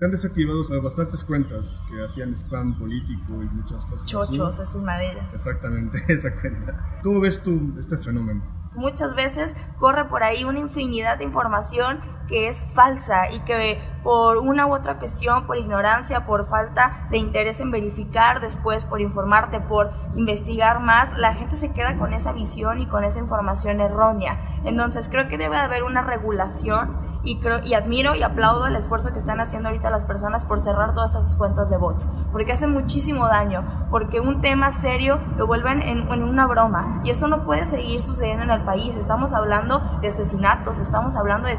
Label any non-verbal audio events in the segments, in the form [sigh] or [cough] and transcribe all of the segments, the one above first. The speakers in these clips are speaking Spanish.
Se han desactivado bastantes cuentas que hacían spam político y muchas cosas. Chochos es una de ellas. Exactamente, [laughs] esa cuenta. ¿Cómo ves tú este fenómeno? Muchas veces corre por ahí una infinidad de información que es falsa y que por una u otra cuestión, por ignorancia, por falta de interés en verificar después, por informarte, por investigar más, la gente se queda con esa visión y con esa información errónea. Entonces creo que debe haber una regulación y, creo, y admiro y aplaudo el esfuerzo que están haciendo ahorita las personas por cerrar todas esas cuentas de bots, porque hacen muchísimo daño, porque un tema serio lo vuelven en, en una broma y eso no puede seguir sucediendo en el país. Estamos hablando de asesinatos, estamos hablando de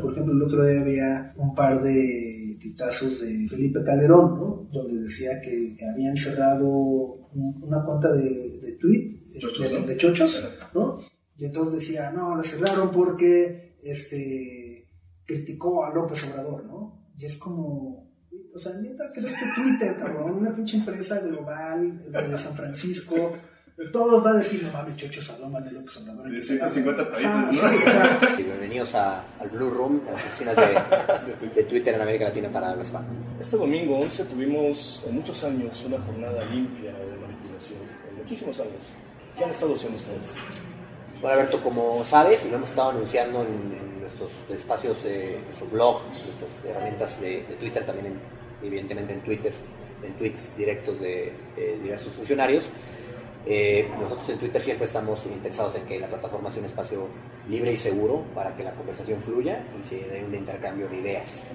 Por ejemplo, el otro día había un par de titazos de Felipe Calderón, ¿no? donde decía que habían cerrado una cuenta de, de tweet, de, de, chochos, ¿no? Y entonces decía, no, la cerraron porque este, criticó a López Obrador, ¿no? Y es como, o sea, neta, ¿crees que Twitter, cabrón? Una pinche empresa global de San Francisco todos van a decir, no mames, chochos, hablan de López Obrador. De 150 países, ¿no? Sí, [laughs] bienvenidos a, al Blue Room, a las oficinas de, [laughs] de, Twitter en América Latina para los fans. Este domingo 11 tuvimos en muchos años una jornada limpia de manipulación, en muchísimos años. ¿Qué han estado haciendo ustedes? Bueno, Alberto, como sabes, y lo hemos estado anunciando en, en nuestros espacios, eh, nuestro blog, nuestras herramientas de, de Twitter, también en, evidentemente en Twitter, en tweets directos de eh, diversos funcionarios, eh, nosotros en Twitter siempre estamos interesados en que la plataforma sea un espacio libre y seguro para que la conversación fluya y se dé un intercambio de ideas.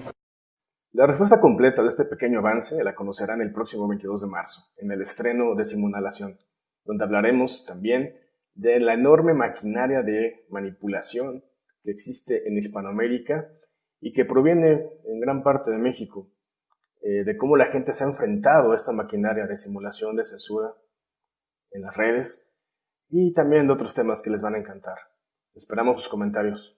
La respuesta completa de este pequeño avance la conocerán el próximo 22 de marzo, en el estreno de Simonalación, donde hablaremos también de la enorme maquinaria de manipulación que existe en Hispanoamérica y que proviene en gran parte de México, eh, de cómo la gente se ha enfrentado a esta maquinaria de simulación, de censura, en las redes y también de otros temas que les van a encantar. Esperamos sus comentarios.